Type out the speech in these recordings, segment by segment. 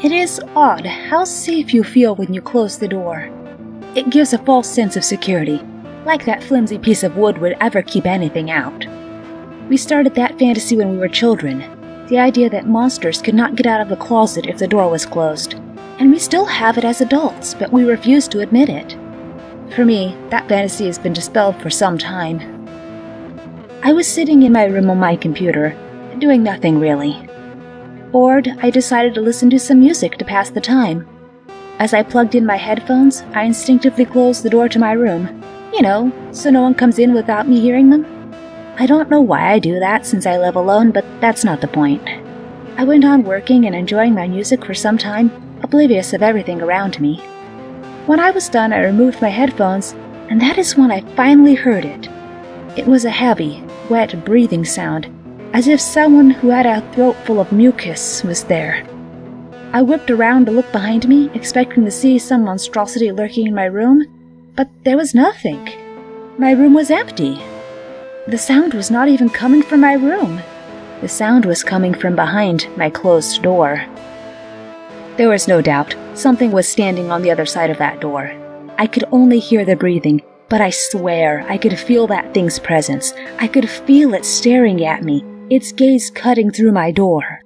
It is odd how safe you feel when you close the door. It gives a false sense of security, like that flimsy piece of wood would ever keep anything out. We started that fantasy when we were children, the idea that monsters could not get out of the closet if the door was closed. And we still have it as adults, but we refuse to admit it. For me, that fantasy has been dispelled for some time. I was sitting in my room on my computer, doing nothing really. Bored, I decided to listen to some music to pass the time. As I plugged in my headphones, I instinctively closed the door to my room. You know, so no one comes in without me hearing them. I don't know why I do that since I live alone, but that's not the point. I went on working and enjoying my music for some time, oblivious of everything around me. When I was done, I removed my headphones, and that is when I finally heard it. It was a heavy, wet breathing sound, as if someone who had a throat full of mucus was there. I whipped around to look behind me, expecting to see some monstrosity lurking in my room, but there was nothing. My room was empty. The sound was not even coming from my room. The sound was coming from behind my closed door. There was no doubt something was standing on the other side of that door. I could only hear the breathing, but I swear I could feel that thing's presence. I could feel it staring at me, its gaze cutting through my door.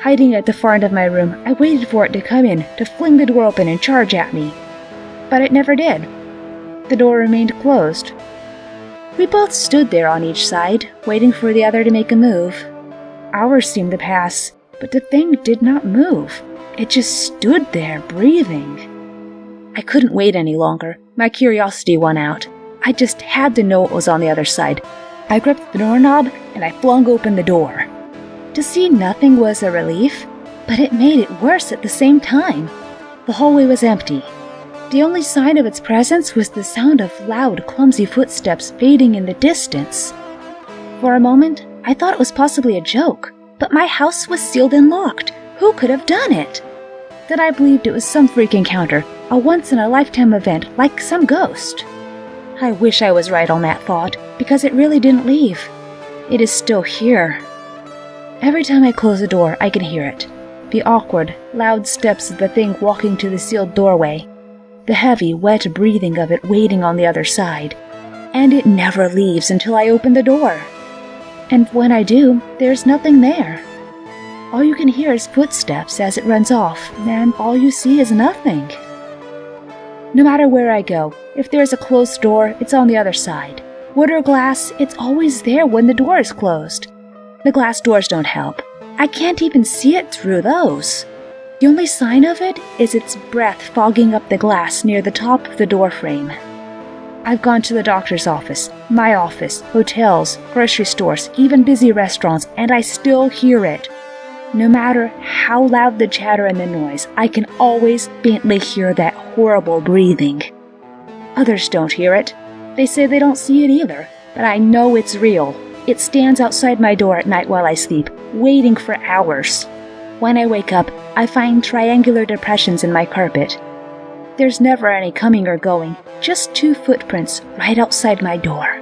Hiding at the far end of my room, I waited for it to come in, to fling the door open and charge at me. But it never did. The door remained closed. We both stood there on each side, waiting for the other to make a move. Hours seemed to pass, but the thing did not move. It just stood there, breathing. I couldn't wait any longer. My curiosity won out. I just had to know what was on the other side. I gripped the doorknob and I flung open the door. To see nothing was a relief, but it made it worse at the same time. The hallway was empty. The only sign of its presence was the sound of loud, clumsy footsteps fading in the distance. For a moment, I thought it was possibly a joke, but my house was sealed and locked. Who could have done it? Then I believed it was some freak encounter, a once in a lifetime event like some ghost. I wish I was right on that thought, because it really didn't leave. It is still here. Every time I close the door, I can hear it. The awkward, loud steps of the thing walking to the sealed doorway. The heavy, wet breathing of it waiting on the other side. And it never leaves until I open the door. And when I do, there's nothing there. All you can hear is footsteps as it runs off, and all you see is nothing. No matter where I go, if there's a closed door, it's on the other side. Wood or glass, it's always there when the door is closed. The glass doors don't help. I can't even see it through those. The only sign of it is its breath fogging up the glass near the top of the door frame. I've gone to the doctor's office, my office, hotels, grocery stores, even busy restaurants, and I still hear it. No matter how loud the chatter and the noise, I can always faintly hear that horrible breathing. Others don't hear it. They say they don't see it either, but I know it's real. It stands outside my door at night while I sleep, waiting for hours. When I wake up, I find triangular depressions in my carpet. There's never any coming or going, just two footprints right outside my door.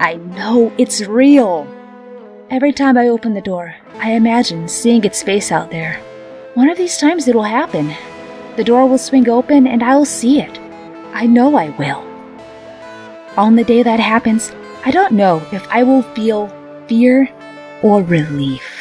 I know it's real. Every time I open the door, I imagine seeing its face out there. One of these times it'll happen. The door will swing open and I will see it. I know I will. On the day that happens, I don't know if I will feel fear or relief.